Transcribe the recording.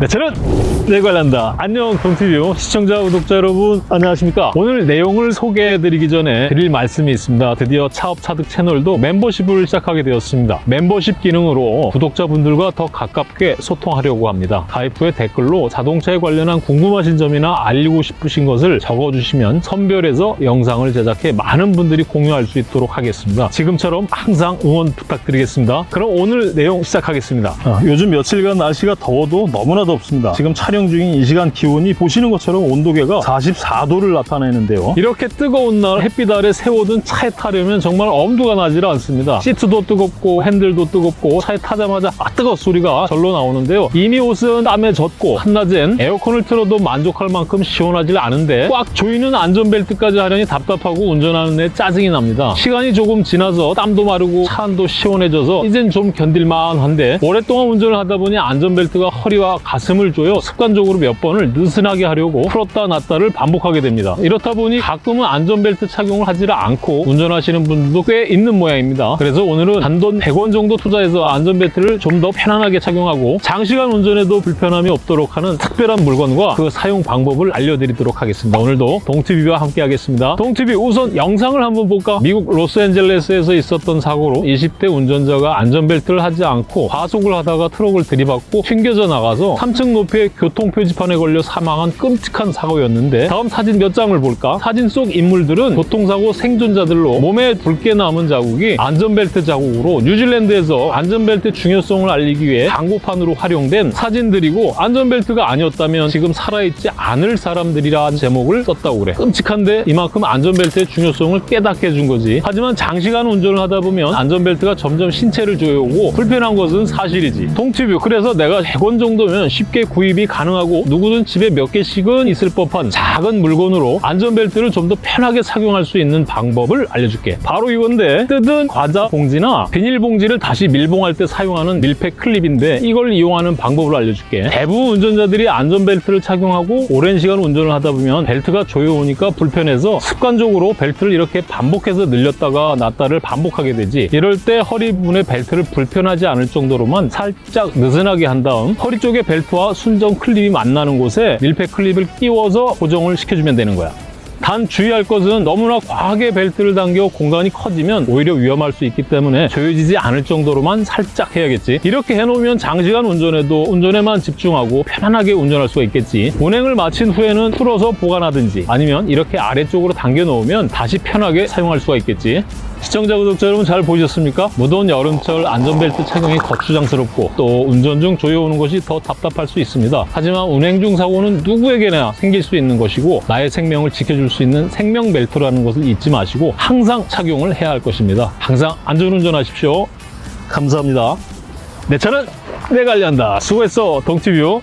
네, 저는 내 관련다. 안녕, 동티뷰 시청자, 구독자 여러분, 안녕하십니까? 오늘 내용을 소개해드리기 전에 드릴 말씀이 있습니다. 드디어 차업차득 채널도 멤버십을 시작하게 되었습니다. 멤버십 기능으로 구독자분들과 더 가깝게 소통하려고 합니다. 가입 후에 댓글로 자동차에 관련한 궁금하신 점이나 알리고 싶으신 것을 적어주시면 선별해서 영상을 제작해 많은 분들이 공유할 수 있도록 하겠습니다. 지금처럼 항상 응원 부탁드리겠습니다. 그럼 오늘 내용 시작하겠습니다. 아, 요즘 며칠간 날씨가 더워도 너무나 덥습니다. 지금 촬영 중인 이 시간 기온이 보시는 것처럼 온도계가 44도를 나타내는데요. 이렇게 뜨거운 날 햇빛 아래 세워둔 차에 타려면 정말 엄두가 나질 않습니다. 시트도 뜨겁고 핸들도 뜨겁고 차에 타자마자 아 뜨거 소리가 절로 나오는데요. 이미 옷은 땀에 젖고 한낮엔 에어컨을 틀어도 만족할 만큼 시원하질 않은데 꽉 조이는 안전벨트까지 하려니 답답하고 운전하는 데 짜증이 납니다. 시간이 조금 지나서 땀도 마르고 차 안도 시원해져서 이젠 좀 견딜만한데 오랫동안 운전을 하다 보니 안전벨트가 허리와 가슴 을 조여 습관적으로 몇 번을 느슨하게 하려고 풀었다 놨다를 반복하게 됩니다. 이렇다 보니 가끔은 안전벨트 착용을 하지를 않고 운전하시는 분들도 꽤 있는 모양입니다. 그래서 오늘은 단돈 100원 정도 투자해서 안전벨트를 좀 더 편안하게 착용하고 장시간 운전에도 불편함이 없도록 하는 특별한 물건과 그 사용 방법을 알려드리도록 하겠습니다. 오늘도 동티비와 함께 하겠습니다. 동티비 우선 영상을 한번 볼까? 미국 로스앤젤레스에서 있었던 사고로 20대 운전자가 안전벨트를 하지 않고 과속을 하다가 트럭을 들이받고 튕겨져 나가서 3층 높이의 교통표지판에 걸려 사망한 끔찍한 사고였는데 다음 사진 몇 장을 볼까? 사진 속 인물들은 교통사고 생존자들로 몸에 붉게 남은 자국이 안전벨트 자국으로 뉴질랜드에서 안전벨트 중요성을 알리기 위해 광고판으로 활용된 사진들이고 안전벨트가 아니었다면 지금 살아있지 않을 사람들이라는 제목을 썼다고 그래. 끔찍한데 이만큼 안전벨트의 중요성을 깨닫게 해준 거지. 하지만 장시간 운전을 하다 보면 안전벨트가 점점 신체를 조여오고 불편한 것은 사실이지. 동티뷰. 그래서 내가 100원 정도면 쉽게 구입이 가능하고 누구든 집에 몇 개씩은 있을 법한 작은 물건으로 안전벨트를 좀 더 편하게 착용할 수 있는 방법을 알려줄게. 바로 이건데 뜯은 과자 봉지나 비닐봉지를 다시 밀봉할 때 사용하는 밀폐 클립인데 이걸 이용하는 방법을 알려줄게. 대부분 운전자들이 안전벨트를 착용하고 오랜 시간 운전을 하다 보면 벨트가 조여오니까 불편해서 습관적으로 벨트를 이렇게 반복해서 늘렸다가 놨다를 반복하게 되지. 이럴 때 허리 부분에 벨트를 불편하지 않을 정도로만 살짝 느슨하게 한 다음 허리 쪽에 벨트와 순정 클립이 만나는 곳에 밀폐 클립을 끼워서 고정을 시켜주면 되는 거야 단 주의할 것은 너무나 과하게 벨트를 당겨 공간이 커지면 오히려 위험할 수 있기 때문에 조여지지 않을 정도로만 살짝 해야겠지 이렇게 해놓으면 장시간 운전해도 운전에만 집중하고 편안하게 운전할 수가 있겠지 운행을 마친 후에는 풀어서 보관하든지 아니면 이렇게 아래쪽으로 당겨 놓으면 다시 편하게 사용할 수가 있겠지 시청자 구독자 여러분 잘 보셨습니까? 무더운 여름철 안전벨트 착용이 거추장스럽고 또 운전 중 조여오는 것이 더 답답할 수 있습니다. 하지만 운행 중 사고는 누구에게나 생길 수 있는 것이고 나의 생명을 지켜줄 수 있는 생명 벨트라는 것을 잊지 마시고 항상 착용을 해야 할 것입니다. 항상 안전운전 하십시오. 감사합니다. 내 차는 내가 관리한다. 수고했어, 동티뷰.